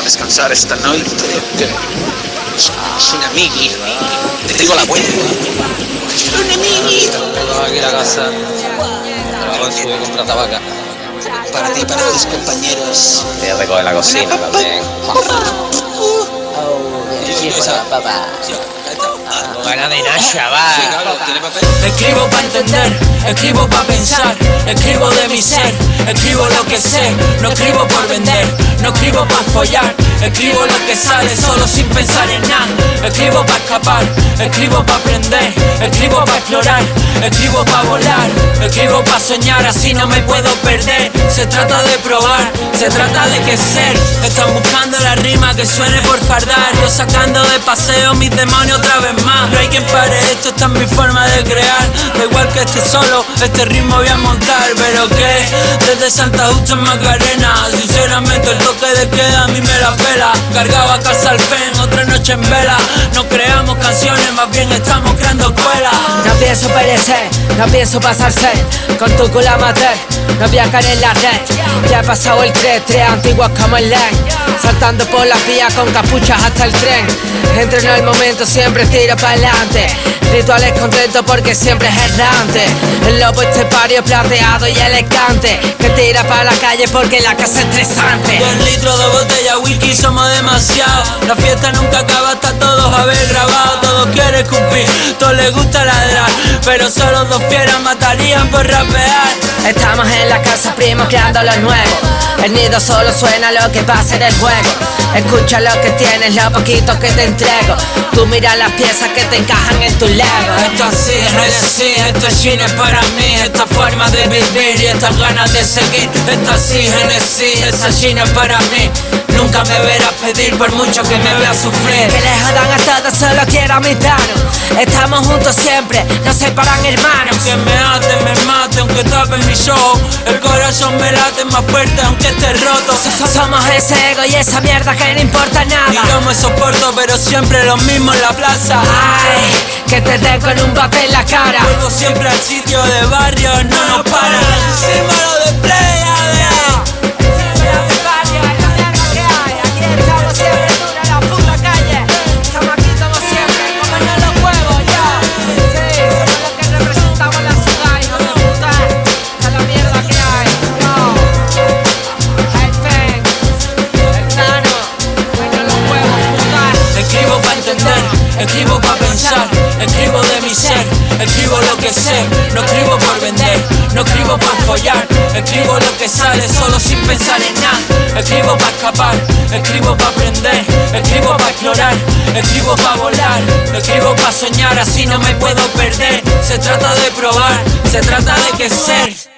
a descansar esta noche. Sin amigui. Te digo la vuelta. Un amigui. aquí la casa. Trabajo sube contra tabaca. Para ti para tus compañeros. Te recoge la cocina también. papá. Con ganas de nada, chaval. ¿Tiene papel? Escribo para entender, escribo para pensar, escribo de mi ser, escribo lo que sé, no escribo por vender, no escribo para follar, escribo lo que sale solo sin pensar en nada, escribo para escapar, escribo para aprender, escribo para explorar, escribo para volar, escribo para soñar, así no me puedo perder, se trata de probar, se trata de que ser, están buscando la rima que suene por fardar, yo sacando de paseo mis demonios otra vez más, no hay quien pare esto, esta es mi forma de crear, da igual que esté solo, este ritmo voy a montar, pero que desde Santa Justa en Macarena, sinceramente el toque de queda a mí me la pela, cargaba casa al fen, otra noche en vela, no creamos canciones, más bien estamos creando escuelas. No pienso perecer, no pienso pasarse Con tu culo amateur, no caer en la red Ya he pasado el 3, tres antiguos como el LEN. Saltando por las vías con capuchas hasta el tren. Entreno el momento, siempre tiro para adelante Rituales contentos porque siempre es errante El lobo estepario plateado y elegante Que tira para la calle porque la casa es estresante. Dos litros de botella whisky somos demasiado La fiesta nunca acaba hasta todos haber grabado. Todos quieren cumplir, todos les gusta ladrar. Pero solo dos fieras matarían por rapear. Estamos en la casa primo creando lo nuevo. El nido solo suena lo que pasa en el juego. Escucha lo que tienes, lo poquito que te entrego. Tú mira las piezas que te encajan en tu Esto así es así, esto es China para mí. Esta forma de vivir y estas ganas de seguir. Esto así Genesis, esa China para mí. Nunca me verás pedir por mucho que me veas sufrir. Que le jodan a todos, solo quiero a mis danos Estamos juntos siempre, no separan hermanos Que me ate, me mate, aunque tapen mi show. El corazón me late más fuerte aunque esté roto. So- Somos ese ego y esa mierda que no importa Y nada yo me soporto pero siempre lo mismo en la plaza. Ay, que te den con un bate en la cara. Vuelvo siempre al sitio de barrio, no nos paran. Símbolo de playa Aquí estamos siempre dura la puta calle Estamos aquí como siempre, comernos los huevos ya. Sí, somos los que representamos la ciudad, hijo de Escribo escribo de mi ser, escribo lo que sé, no escribo por vender, no escribo por follar, escribo lo que sale solo sin pensar en nada, escribo para escapar, escribo para aprender, escribo para explorar, escribo para volar, escribo para soñar, así no me puedo perder, se trata de probar, se trata de que ser.